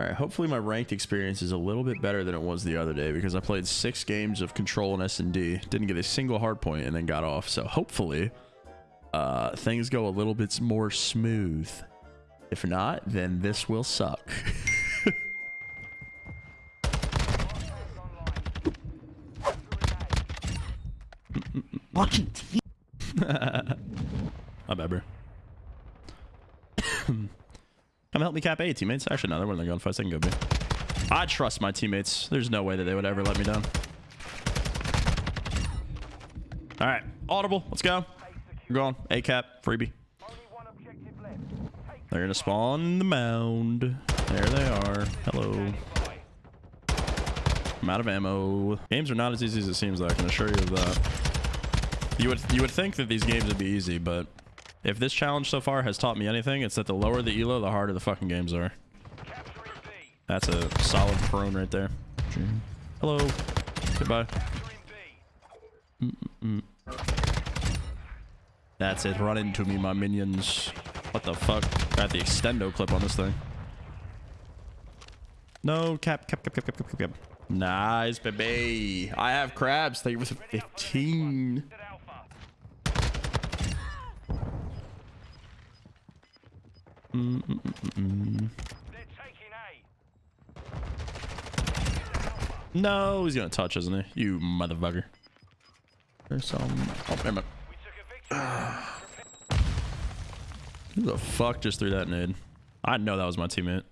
All right, hopefully my ranked experience is a little bit better than it was the other day because I played six games of Control and S&D, didn't get a single hard point, and then got off. So hopefully uh, things go a little bit more smooth. If not, then this will suck. Fucking t- My bad, bro. Come help me cap A, teammates. Actually, no, they're winning the gunfights. They can go B. I trust my teammates. There's no way that they would ever let me down. All right, audible. Let's go. We're going. A cap, freebie. They're gonna spawn the mound. There they are. Hello. I'm out of ammo. Games are not as easy as it seems. Though, I can assure you of that. You would you would think that these games would be easy, but if this challenge so far has taught me anything, it's that the lower the elo, the harder the fucking games are. That's a solid prone right there. Hello. Goodbye. That's it. Run into me, my minions. What the fuck? Got the extendo clip on this thing. No, cap, cap, cap, cap, cap, cap, cap. Nice, baby. I have crabs. Thank you for 15. Mm -mm -mm no, he's gonna touch, isn't he? You motherfucker. There's some. Oh, damn it. Who the fuck just threw that nade? I know that was my teammate.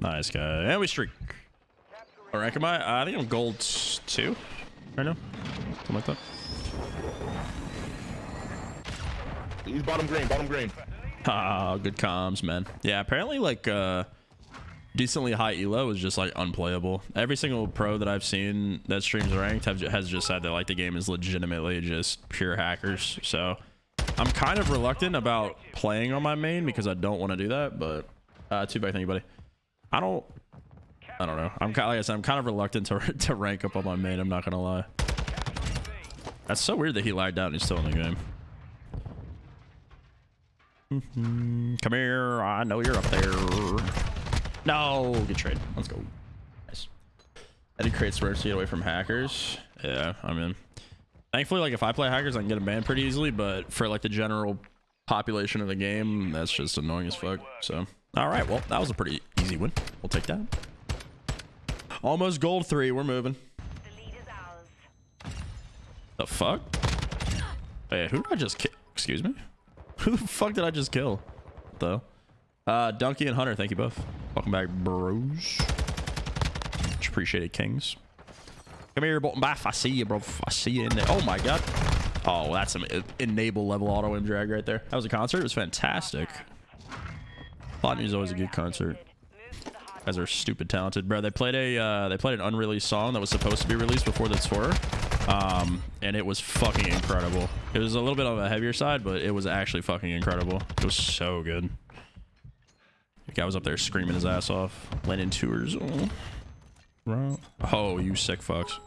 Nice guy. And we streak. What rank am I? I think I'm gold two right now. Something like that. He's bottom green, bottom green. Ah, good comms, man. Yeah, apparently like uh decently high elo is just like unplayable. Every single pro that I've seen that streams ranked have, has just said that like the game is legitimately just pure hackers. So I'm kind of reluctant about playing on my main because I don't want to do that. But uh, too bad, thank you, buddy. I don't. I don't know. I'm kind like I said, I'm kind of reluctant to to rank up on my main. I'm not gonna lie. That's so weird that he lagged out and he's still in the game. Mm -hmm. Come here. I know you're up there. No, good trade. Let's go. Nice. I did create swerves to get away from hackers. Yeah, I mean, thankfully, like if I play hackers, I can get banned pretty easily. But for like the general population of the game, that's just annoying as fuck. So, all right, well, that was a pretty easy win. We'll take that. Almost gold three. We're moving. The fuck? Hey, who did I just kill? Excuse me? Who the fuck did I just kill? Though. Uh, Donkey and Hunter, thank you both. Welcome back, bros. Much appreciated, kings. Come here, Bolton Baff. I see you, bro. I see you in there. Oh my god. Oh, that's some enable level auto aim drag right there. That was a concert. It was fantastic. Plotney is always a good concert. Guys are stupid talented, bro. They played a uh, they played an unreleased song that was supposed to be released before the tour, um, and it was fucking incredible. It was a little bit on the heavier side, but it was actually fucking incredible. It was so good. The guy was up there screaming his ass off. Lennon tours. Oh, oh you sick fucks.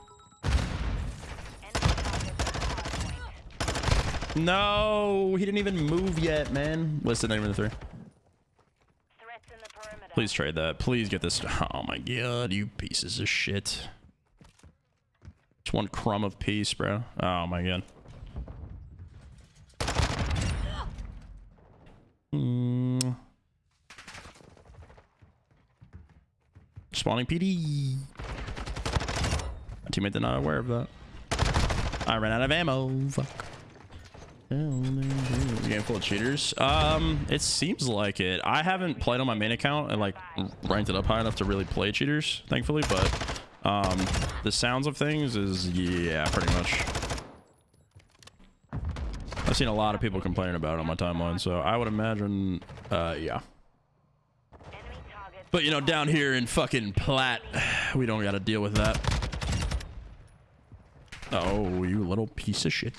No, he didn't even move yet, man. What's the name of the three? Please trade that. Please get this. Oh my god, you pieces of shit. Just one crumb of peace, bro. Oh my god. Hmm. Spawning PD. My teammate did not aware of that. I ran out of ammo. Fuck. Game full of cheaters. Um, it seems like it. I haven't played on my main account and like ranked it up high enough to really play cheaters, thankfully. But um, the sounds of things is yeah, pretty much. I've seen a lot of people complaining about it on my timeline, so I would imagine, uh, yeah. But, you know, down here in fucking Platt, we don't got to deal with that. Oh, you little piece of shit.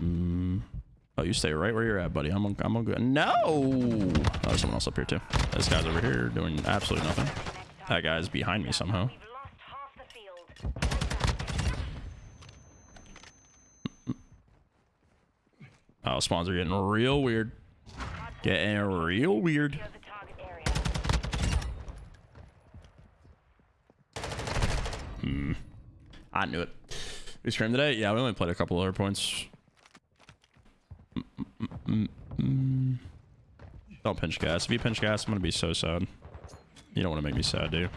oh, you stay right where you're at, buddy. I'm on, I'm on good. No! Oh, there's someone else up here, too. This guy's over here doing absolutely nothing. That guy's behind me somehow. Oh, spawns are getting real weird. Getting real weird. Area. I knew it. We streamed today? Yeah, we only played a couple other points. Don't pinch gas. If you pinch gas, I'm gonna be so sad. You don't want to make me sad, do you?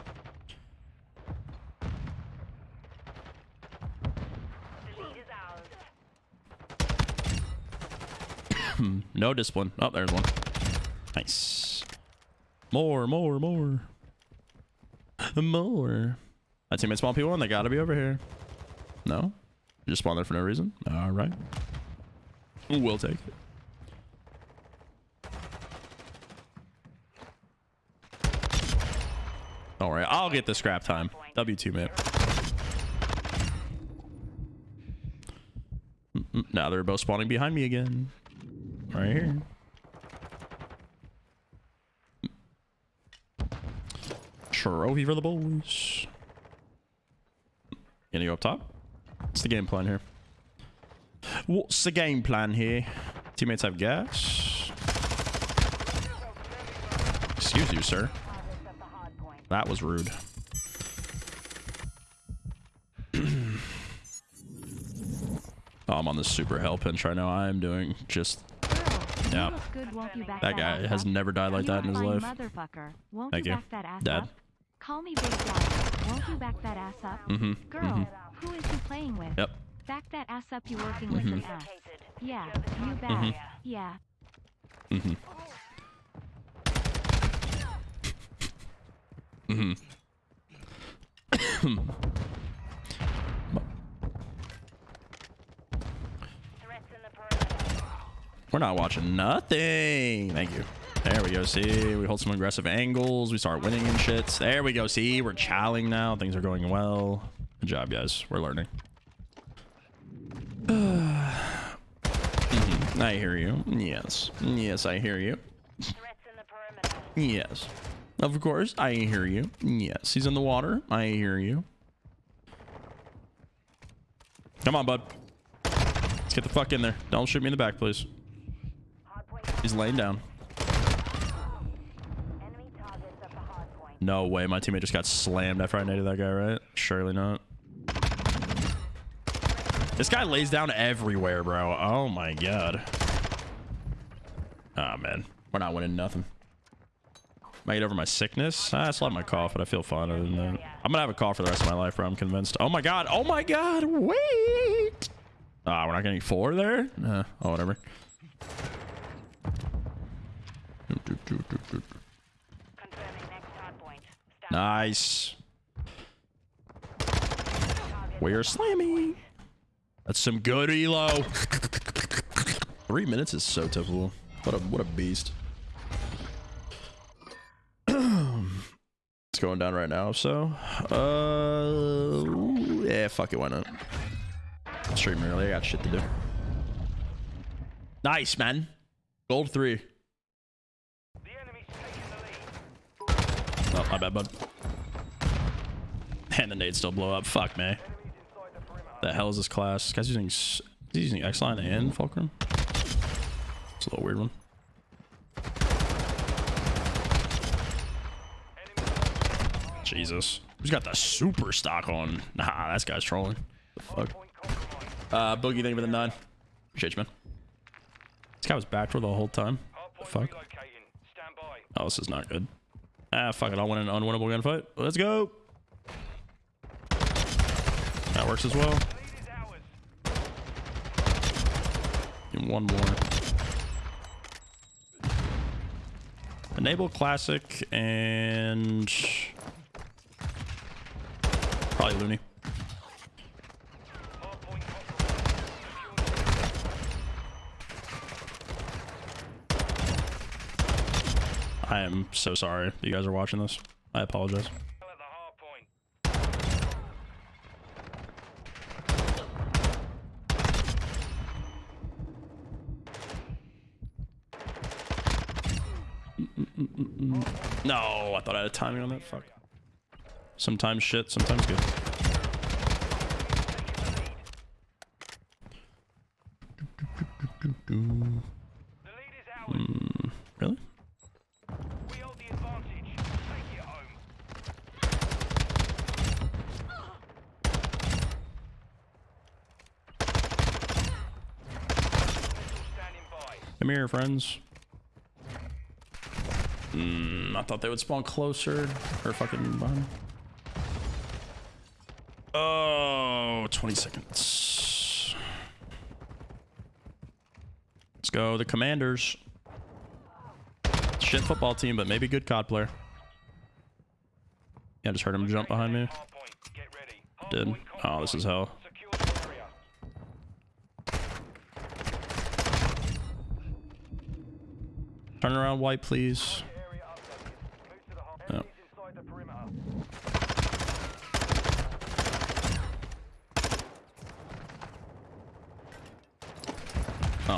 No discipline. Oh, there's one. Nice. More, more, more. More. My teammate spawn people and they gotta be over here. No? You just spawn there for no reason? Alright. We'll take it. Don't worry, I'll get the scrap time. W2, mate. Mm-mm, Now they're both spawning behind me again. Right here. Trophy for the boys. Gonna go up top? What's the game plan here? What's the game plan here? Teammates have gas. Excuse you, sir. Targets at the hard point. That was rude. oh, I'm on this super hell pinch right now. I'm doing just Girl, Yeah. you look good, won't you back that guy has never died like that in his life. Won't Thank you back that Dad. Call me Big. Won't you back that ass up? Mm-hmm. Girl, mm-hmm. who is he playing with? Yep. Back that ass up you working with Mhm. an ass. Yeah, you target bet. area. Yeah. Mm-hmm. Mm-hmm. We're not watching nothing. Thank you. There we go. See, we hold some aggressive angles. We start winning and shits. There we go. See, we're chowing now. Things are going well. Good job, guys. We're learning. I hear you. Yes. Yes, I hear you. Yes. Of course, I hear you. Yes, he's in the water. I hear you. Come on, bud. Let's get the fuck in there. Don't shoot me in the back, please. He's laying down. No way. My teammate just got slammed after I naded that guy, right? Surely not. This guy lays down everywhere, bro. Oh my god. Ah, man. We're not winning nothing. Might get over my sickness. I still have my cough, but I feel fine other than that. I'm gonna have a cough for the rest of my life, bro. I'm convinced. Oh my god. Oh my god. Wait. Ah, we're not getting four there? Uh, oh, whatever. Nice. We're slamming. That's some good elo. Three minutes is so typical. What a what a beast. It's going down right now, so uh yeah, fuck it, why not? Stream early, I got shit to do. Nice, man. Gold three. Oh, my bad, bud. And the nades still blow up. Fuck me. The hell is this class? This guy's using he's using X line and Fulcrum. It's a little weird one. Jesus. Who's got the super stock on? Nah, this guy's trolling. The fuck? Uh, Boogie, thank you for the nine. Appreciate you, man. This guy was back for the whole time. The fuck? Oh, this is not good. Ah, fuck it. I'll win an unwinnable gunfight. Let's go. That works as well. Me one more. Enable classic and probably Looney. I am so sorry you guys are watching this. I apologize. No, I thought I had a timing on that. Fuck. Sometimes shit, sometimes good. do, do. The lead is ours. Mm, really? Come here, friends. Mm, I thought they would spawn closer. Or fucking behind. Oh, 20 seconds. Let's go, the Commanders. Shit football team, but maybe good COD player. Yeah, I just heard him jump behind me. Did. Oh, this is hell. Turn around white, please. Yep.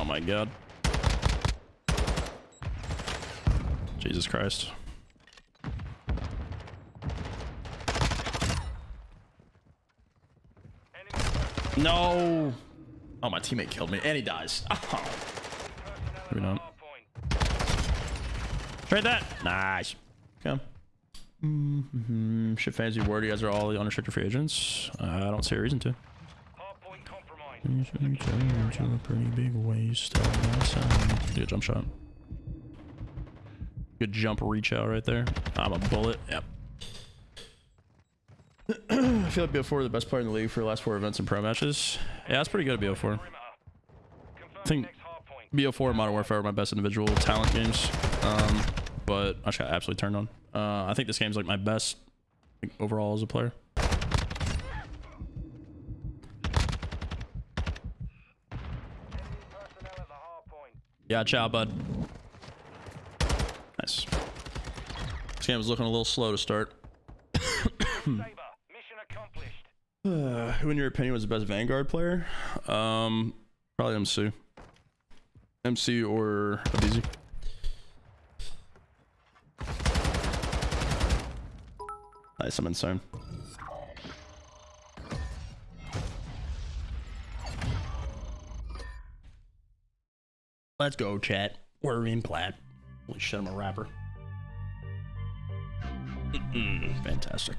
Oh my god. Jesus Christ. No! Oh, my teammate killed me. And he dies. Oh. Maybe not. Trade that. Nice. Okay. Mm-hmm. Shit fancy word. You guys are all the unrestricted free agents. Uh, I don't see a reason to. Compromised. Usually turn into a pretty big waste of my time. Good jump shot. Good jump reach out right there. I'm a bullet. Yep. I feel like BO4 is the best player in the league for the last four events and pro matches. Yeah, that's pretty good at BO4. Perimeter. Confirm think- BO4 and Modern Warfare are my best individual talent games. Um, but I just got absolutely turned on. Uh, I think this game's like my best like, overall as a player. Enemy personnel at the hardpoint. Yeah, ciao, bud. Nice. This game was looking a little slow to start. Saber. Mission accomplished. Uh, who, in your opinion, was the best Vanguard player? Um, probably MC. MC or Abezy. Nice, I'm insane. Let's go, chat. We're in plat. Holy shit, I'm a rapper. Fantastic.